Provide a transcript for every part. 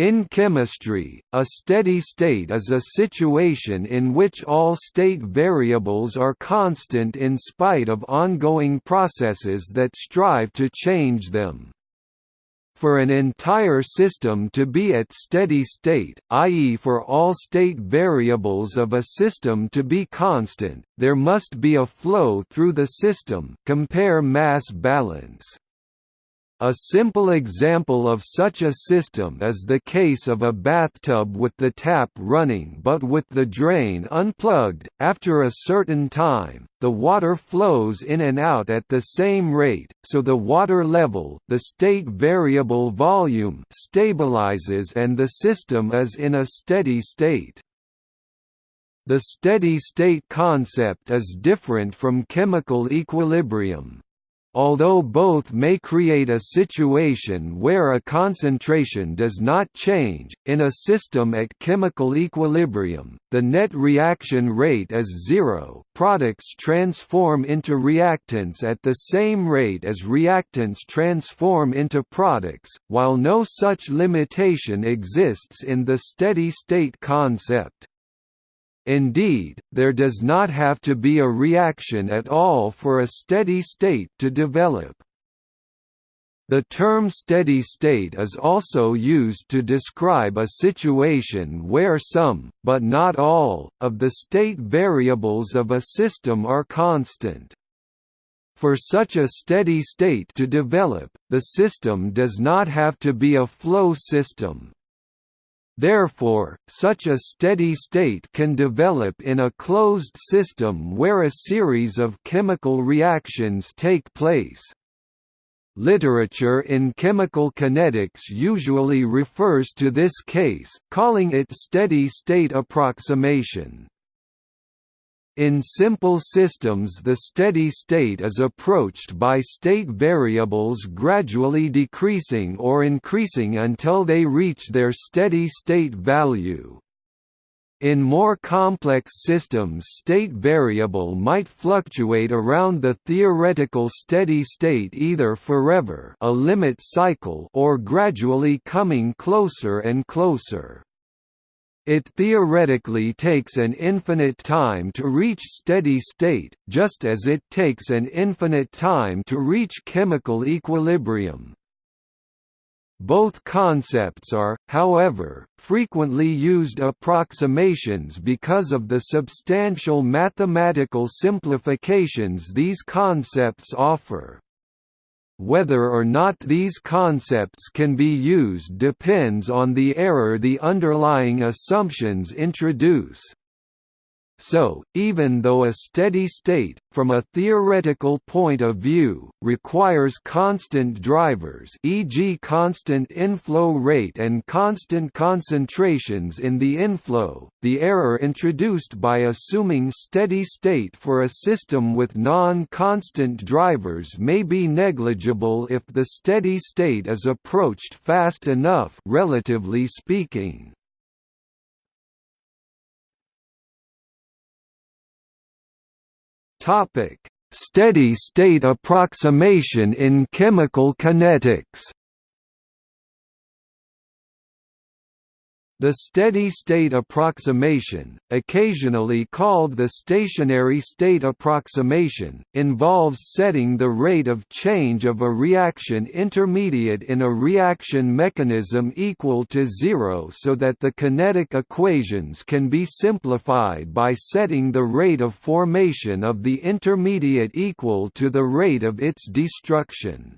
In chemistry, a steady state is a situation in which all state variables are constant in spite of ongoing processes that strive to change them. For an entire system to be at steady state, i.e. for all state variables of a system to be constant, there must be a flow through the system compare mass balance. A simple example of such a system is the case of a bathtub with the tap running but with the drain unplugged. After a certain time, the water flows in and out at the same rate, so the water level, the state variable volume, stabilizes and the system is in a steady state. The steady state concept is different from chemical equilibrium, Although both may create a situation where a concentration does not change, in a system at chemical equilibrium, the net reaction rate is zero products transform into reactants at the same rate as reactants transform into products, while no such limitation exists in the steady-state concept. Indeed, there does not have to be a reaction at all for a steady state to develop. The term steady state is also used to describe a situation where some, but not all, of the state variables of a system are constant. For such a steady state to develop, the system does not have to be a flow system, Therefore, such a steady state can develop in a closed system where a series of chemical reactions take place. Literature in chemical kinetics usually refers to this case, calling it steady-state approximation. In simple systems the steady state is approached by state variables gradually decreasing or increasing until they reach their steady state value. In more complex systems state variable might fluctuate around the theoretical steady state either forever a limit cycle or gradually coming closer and closer. It theoretically takes an infinite time to reach steady state, just as it takes an infinite time to reach chemical equilibrium. Both concepts are, however, frequently used approximations because of the substantial mathematical simplifications these concepts offer. Whether or not these concepts can be used depends on the error the underlying assumptions introduce. So, even though a steady state, from a theoretical point of view, requires constant drivers e.g. constant inflow rate and constant concentrations in the inflow, the error introduced by assuming steady state for a system with non-constant drivers may be negligible if the steady state is approached fast enough relatively speaking. Topic: Steady state approximation in chemical kinetics. The steady-state approximation, occasionally called the stationary state approximation, involves setting the rate of change of a reaction intermediate in a reaction mechanism equal to zero so that the kinetic equations can be simplified by setting the rate of formation of the intermediate equal to the rate of its destruction.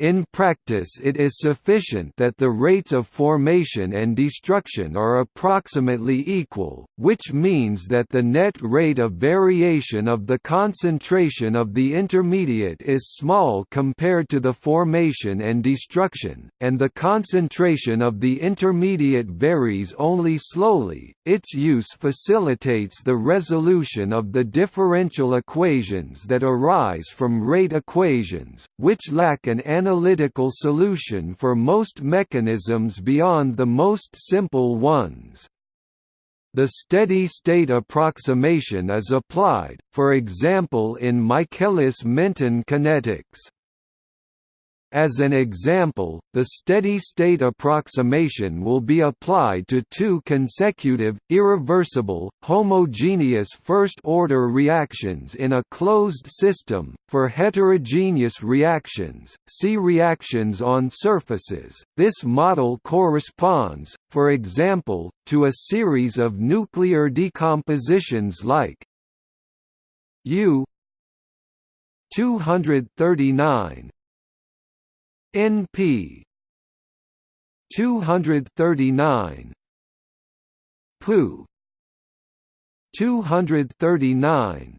In practice it is sufficient that the rates of formation and destruction are approximately equal, which means that the net rate of variation of the concentration of the intermediate is small compared to the formation and destruction, and the concentration of the intermediate varies only slowly. Its use facilitates the resolution of the differential equations that arise from rate equations, which lack an analytical solution for most mechanisms beyond the most simple ones. The steady-state approximation is applied, for example in Michaelis-Menten kinetics. As an example, the steady-state approximation will be applied to two consecutive, irreversible, homogeneous first-order reactions in a closed system. For heterogeneous reactions, see reactions on surfaces. This model corresponds, for example, to a series of nuclear decompositions like U 239 NP 239 Pu. 239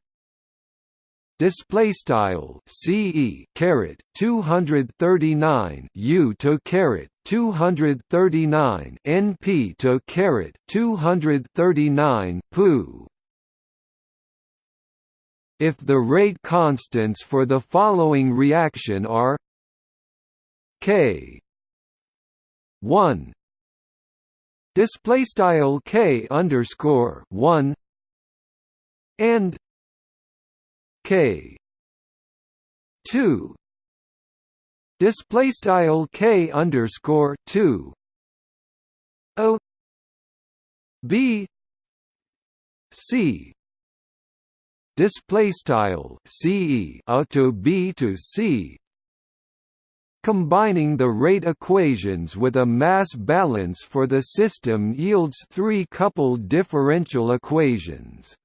display style CE caret 239 U to caret 239 NP to caret 239 Pu. If the rate constants for the following reaction are K. one. Display style K underscore one. And K two. Display style K underscore two. O. B. C. Display style ce a to b to c Combining the rate equations with a mass balance for the system yields three coupled differential equations.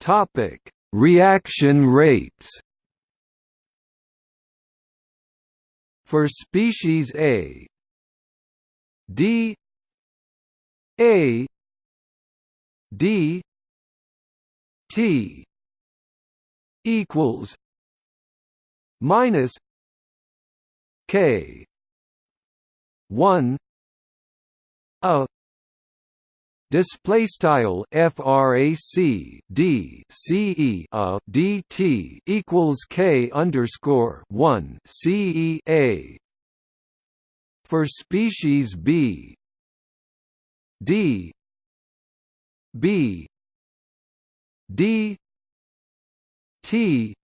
Topic: Reaction rates. For species A, D A D T equals minus K one a display style frac d ce a dt equals k underscore one ce a for species b d b d T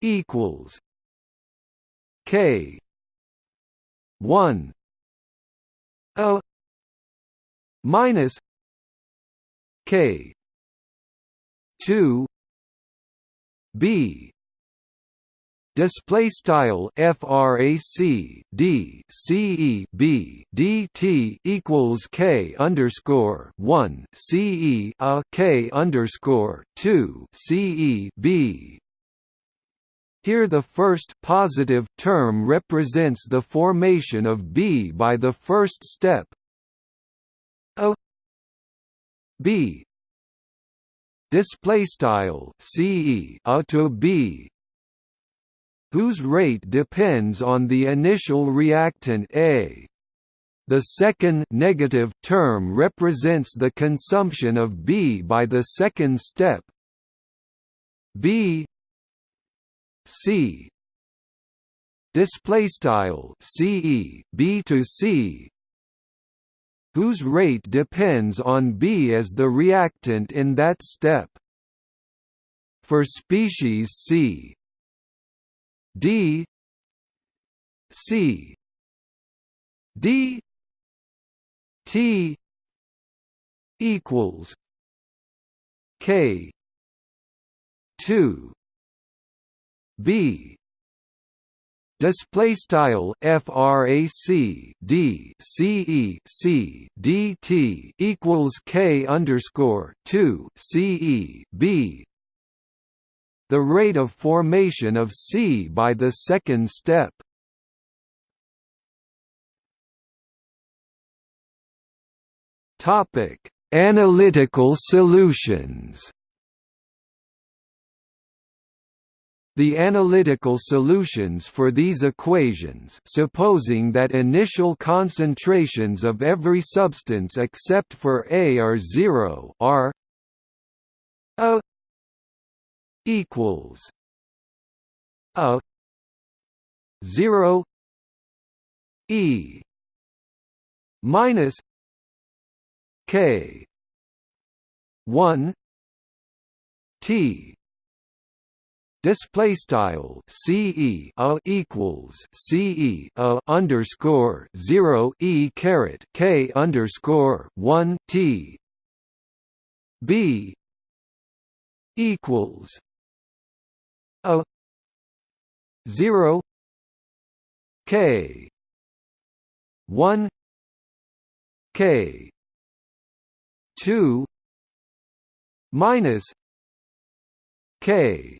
equals K one O minus K two B display style frac d ce b dt equals k underscore one ce a uh, k underscore two ce b. Here the first positive term represents the formation of B by the first step. A B. Display style ce a uh, to b whose rate depends on the initial reactant A. The second negative term represents the consumption of B by the second step. B C. Display style CE B to C whose rate depends on B as the reactant in that step. For species C D C D T equals K two B. Display style frac d ce c dt equals k underscore 2 ce b the rate of formation of C by the second step. Topic: Analytical solutions. The analytical solutions for these equations supposing that initial concentrations of every substance except for A are zero are a equals a 0 e minus k 1 t display style ce a equals ce a underscore zero e caret k underscore one t b equals a zero. K. one. K. two. Minus k.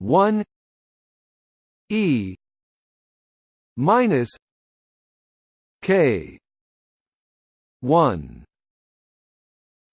1 e. Minus k. 1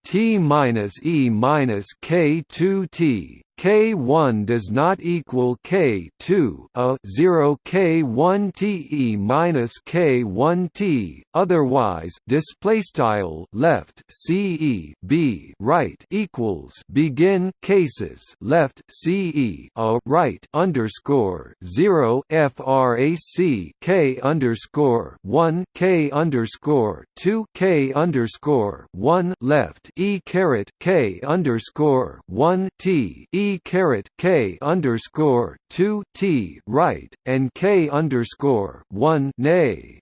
t minus e minus k 2 t K1 does not equal K2 a 0 K1 TE minus K1 T otherwise display style left CE B right equals begin cases left CE a right underscore 0 frac K underscore 1 K underscore 2 K underscore 1 left E caret K underscore 1 T E caret k underscore two t right and k underscore one nay.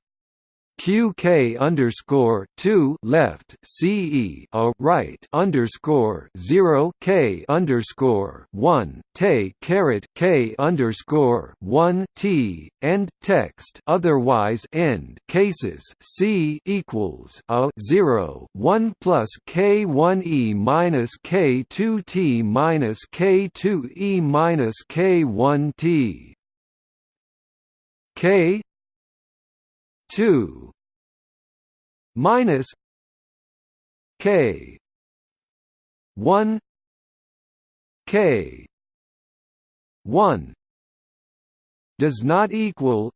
QK underscore two left CE a right underscore zero K underscore one Te caret K underscore one T and text otherwise end cases C equals a zero one plus K one E minus K two T minus K two E minus K one T. K 2 minus k 1 k 1 does not equal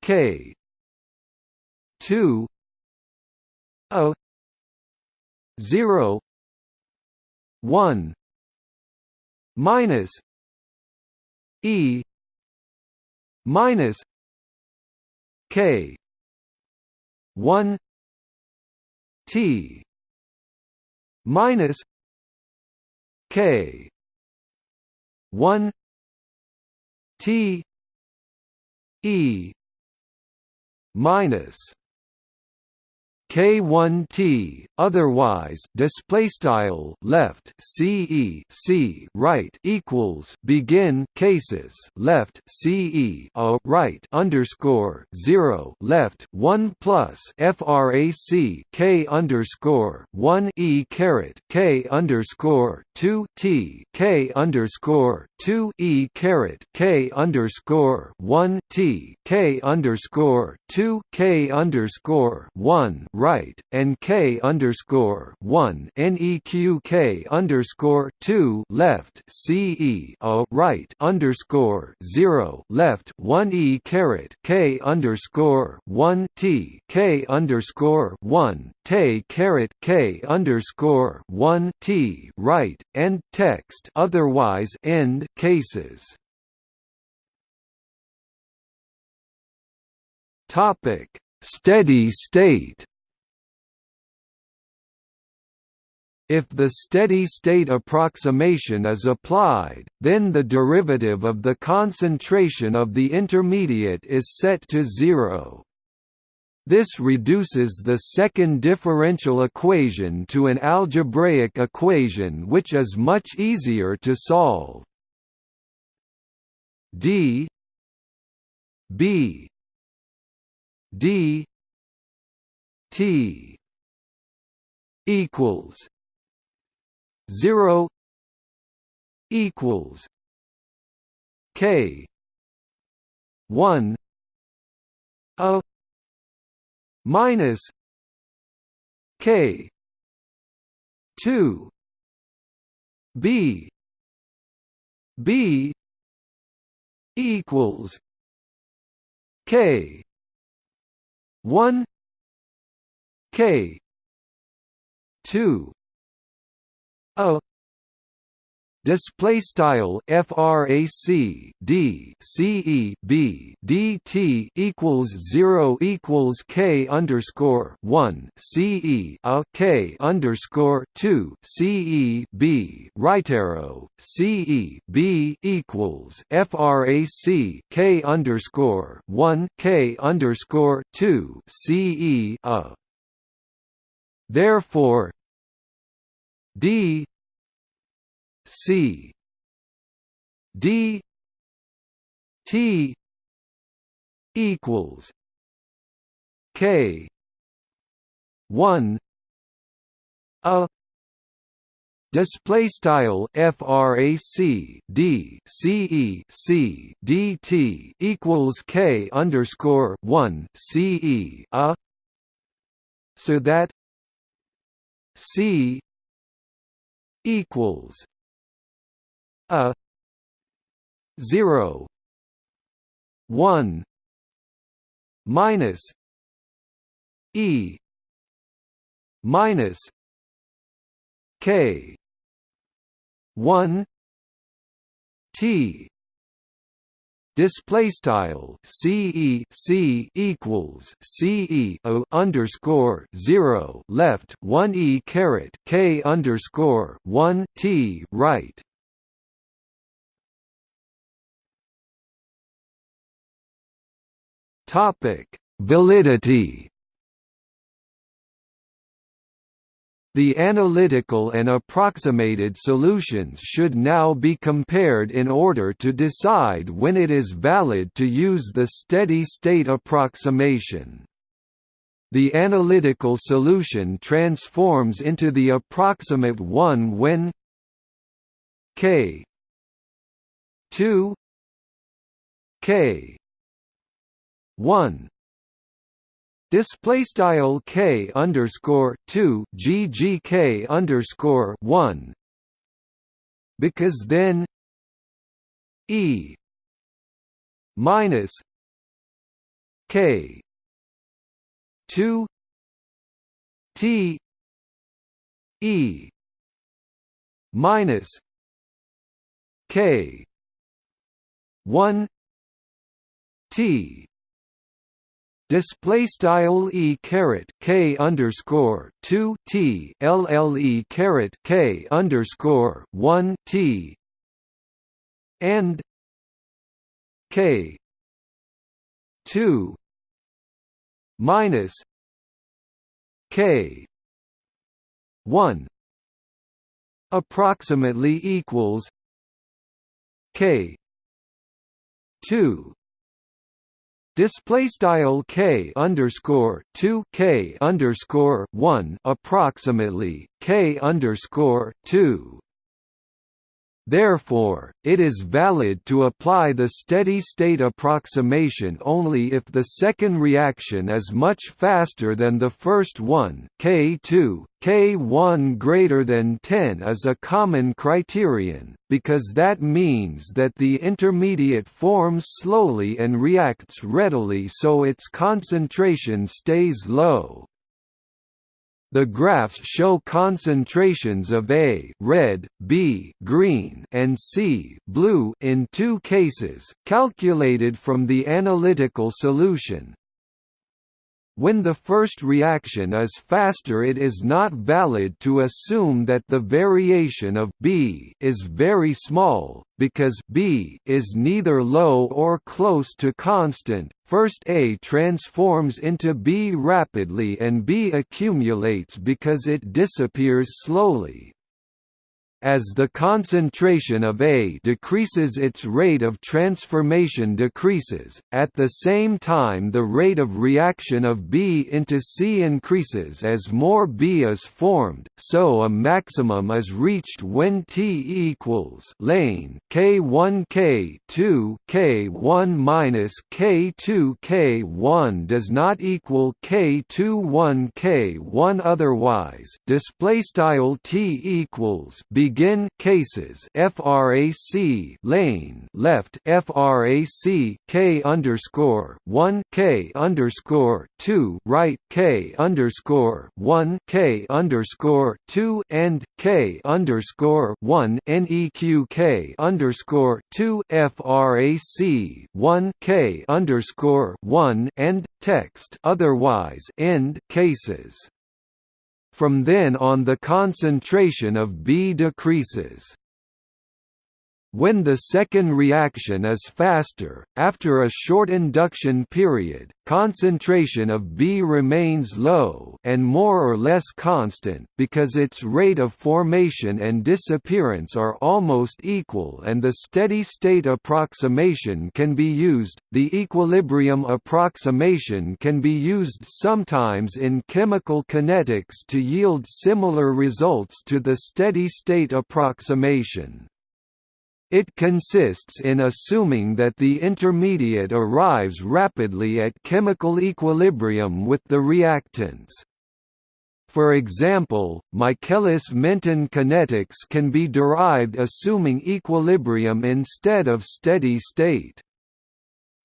k 2 a 0 1 minus e minus K. one T minus K. one T E minus K1T otherwise display style left CE C right equals begin cases left CE a right underscore 0 left 1 plus frac K underscore 1 E caret K underscore 2 T K underscore 2 E caret K underscore 1 T K underscore 2 K underscore 1 right, and K underscore one NEQ K underscore two left CE right underscore zero left one E caret K underscore one T K underscore one T caret K underscore one T right and text otherwise end cases. Topic Steady state If the steady-state approximation is applied, then the derivative of the concentration of the intermediate is set to zero. This reduces the second differential equation to an algebraic equation which is much easier to solve. d b d t equals 0 equals k 1 a minus k 2 b b equals k 1 k 2 a display style frac d ce b dt equals 0 equals k underscore 1 ce a k underscore 2 ce b right arrow ce b equals frac k underscore 1 k underscore 2 ce a. Therefore d C D T equals K one a Display style frac d ce c dt equals k underscore one c e a so that c equals a 0 1 minus e minus k 1 t display style ce c equals ce underscore zero left one e caret k underscore one t right Topic: Validity. The analytical and approximated solutions should now be compared in order to decide when it is valid to use the steady-state approximation. The analytical solution transforms into the approximate one when k 2 k one display style k underscore two ggk underscore one. Because then e minus k two t e minus k one t display style e caret k underscore two t lle caret k underscore one t. And k two minus k one approximately equals k two display style k underscore 2 k underscore 1 approximately k underscore 2 Therefore, it is valid to apply the steady-state approximation only if the second reaction is much faster than the first one K2, K1 greater than 10 is a common criterion, because that means that the intermediate forms slowly and reacts readily so its concentration stays low. The graphs show concentrations of A red, B green, and C blue in two cases, calculated from the analytical solution. When the first reaction is faster it is not valid to assume that the variation of B is very small, because B is neither low or close to constant. First A transforms into B rapidly and B accumulates because it disappears slowly. As the concentration of A decreases its rate of transformation decreases, at the same time the rate of reaction of B into C increases as more B is formed, so a maximum is reached when T equals lane K1 K2 K1 minus K2 K1 does not equal K2 1 K1 otherwise. Display style T equals B begin cases frac lane left frac k underscore one k underscore two right K underscore one K underscore two and K underscore one NEQ K underscore two FRAC one K underscore one and text otherwise end cases. From then on the concentration of B decreases. When the second reaction is faster, after a short induction period, concentration of B remains low and more or less constant because its rate of formation and disappearance are almost equal and the steady-state approximation can be used. The equilibrium approximation can be used sometimes in chemical kinetics to yield similar results to the steady-state approximation. It consists in assuming that the intermediate arrives rapidly at chemical equilibrium with the reactants. For example, Michaelis-Menten kinetics can be derived assuming equilibrium instead of steady state.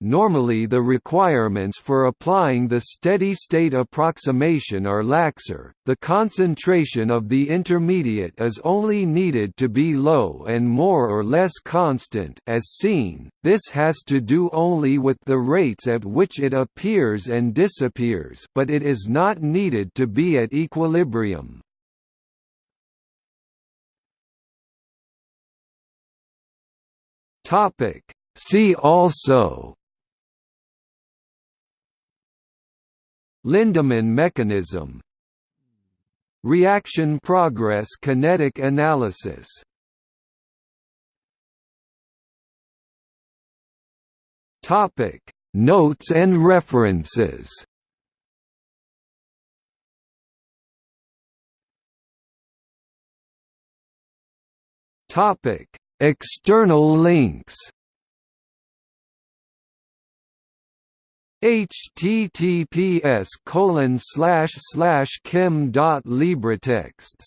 Normally the requirements for applying the steady-state approximation are laxer, the concentration of the intermediate is only needed to be low and more or less constant as seen, this has to do only with the rates at which it appears and disappears but it is not needed to be at equilibrium. See also Lindemann mechanism. Reaction progress kinetic analysis. Topic. Notes and references. Topic. External links https colon slash slash chem dot libretexts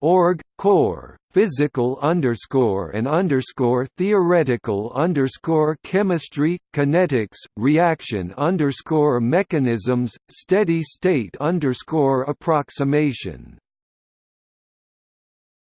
org core physical underscore and underscore theoretical underscore chemistry kinetics reaction underscore mechanisms steady state underscore approximation